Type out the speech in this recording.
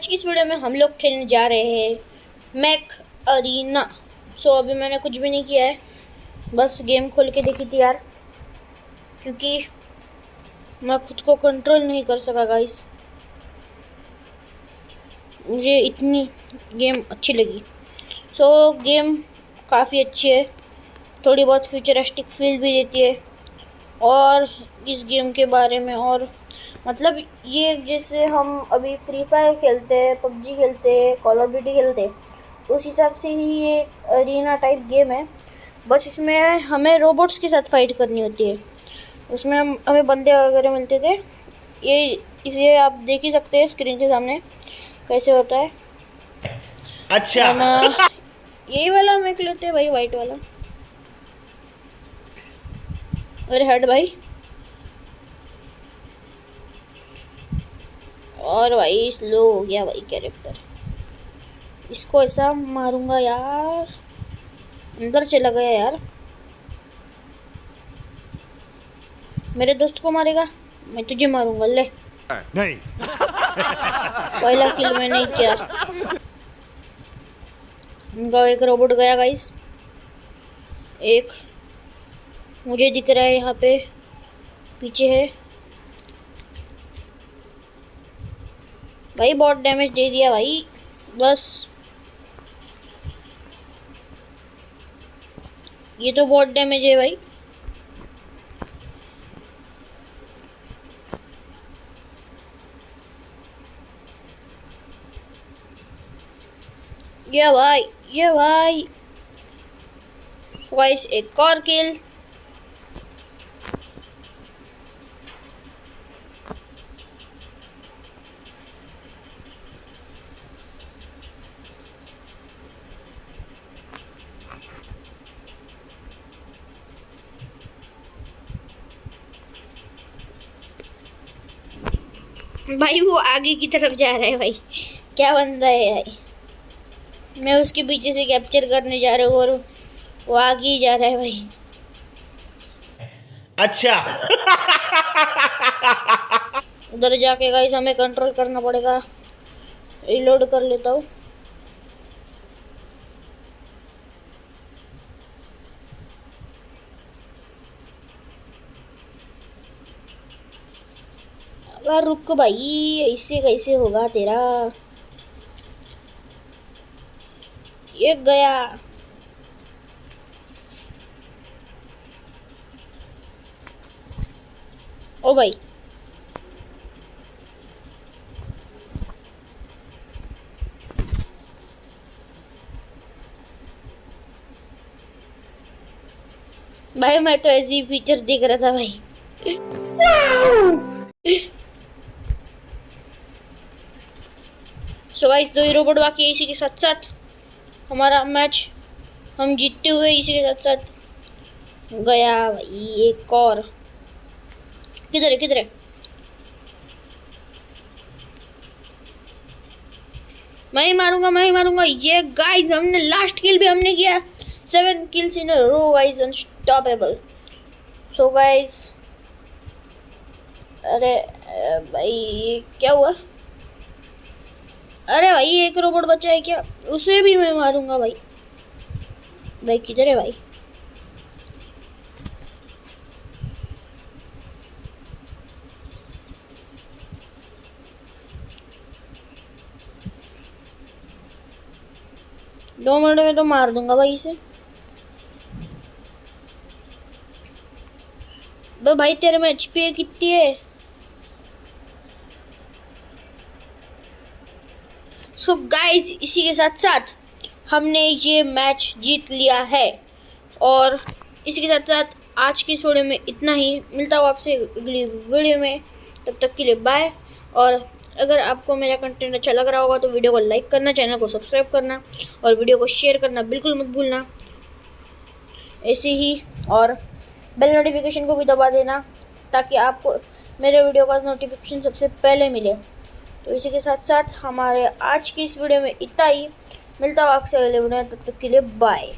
आज की इस वीडियो में हम लोग खेलने जा रहे हैं मैक अरीना। सो अभी मैंने कुछ भी नहीं किया है। बस गेम खोल के देखी थी यार। क्योंकि मैं खुद को कंट्रोल नहीं कर सका गाइस मुझे इतनी गेम अच्छी लगी। सो गेम काफ़ी अच्छी है। थोड़ी बहुत फ्यूचरिस्टिक फील भी देती है। और इस गेम के बारे में और मतलब ये जैसे हम अभी फ्री फायर खेलते हैं पबजी खेलते हैं कॉल ऑफ़ ड्यूटी खेलते हैं उस हिसाब से ही ये अरीना टाइप गेम है। बस इसमें हमें रोबोट्स के साथ फाइट करनी होती है। उसमें हम हमें बंदे वगैरह मिलते थे। ये इसे आप देख ही सकते हैं स्क्रीन के सामने कैसे होता है। अच्छा। यही वाला हमें लेते हैं भाई वाइट वाला। अरे हट भाई। और भाई स्लो हो गया भाई कैरेक्टर इसको ऐसा मारूँगा यार। अंदर चला गया यार। मेरे दोस्त को मारेगा? मैं तुझे मारूँगा ले। नहीं। पहला किल मैंने किया। उनका एक रोबोट गया गाइस एक। मुझे दिख रहा है यहाँ पे। पीछे है। भाई, बहुत डैमेज दे दिया भाई। बस। ये तो बहुत डैमेज है भाई। ये भाई ये भाई। वाइस एक और किल भाई वो आगे की तरफ़ जा रहा है भाई। क्या बंदा है भाई मैं उसके पीछे से कैप्चर करने जा रहा हूँ और वो आगे ही जा रहा है भाई। अच्छा। उधर जाके गाइस हमें कंट्रोल करना पड़ेगा। रिलोड कर लेता हूँ। अगर रुक भाई, ऐसे कैसे होगा तेरा? ये गया। ओ भाई। भाई, मैं तो ऐसी फीचर देख रहा था भाई। सो गाइस दो ही रोबोट बाकी है इसी के साथ साथ हमारा मैच हम जीतते हुए इसी के साथ साथ गया भाई एक और। किधर है किधर है? मैं ही मारूँगा, मैं ही मारूँगा। ये गाइस हमने लास्ट किल भी हमने किया। Seven kills in row guys unstoppable so guys अरे भाई क्या हुआ? अरे भाई, एक रोबोट बचा है क्या? उसे भी मैं मारूँगा भाई। भाई, किधर है भाई? दो मिनट में तो मार दूँगा भाई इसे। भाई, तेरे में एच कितनी है? सो so गाइस इसी के साथ साथ हमने ये मैच जीत लिया है। और इसी के साथ साथ आज की वीडियो में इतना ही। मिलता हूँ आपसे अगली वीडियो में। तब तक के लिए बाय और अगर आपको मेरा कंटेंट अच्छा लग रहा होगा तो वीडियो को लाइक करना चैनल को सब्सक्राइब करना, और वीडियो को शेयर करना बिल्कुल मत भूलना। ऐसे ही, और बेल नोटिफिकेशन को भी दबा देना, ताकि आपको मेरे वीडियो का नोटिफिकेशन सबसे पहले मिले। तो इसी के साथ साथ हमारे आज की इस वीडियो में इतना ही। मिलता हूँ आपसे अगले वीडियो तब तक के लिए बाय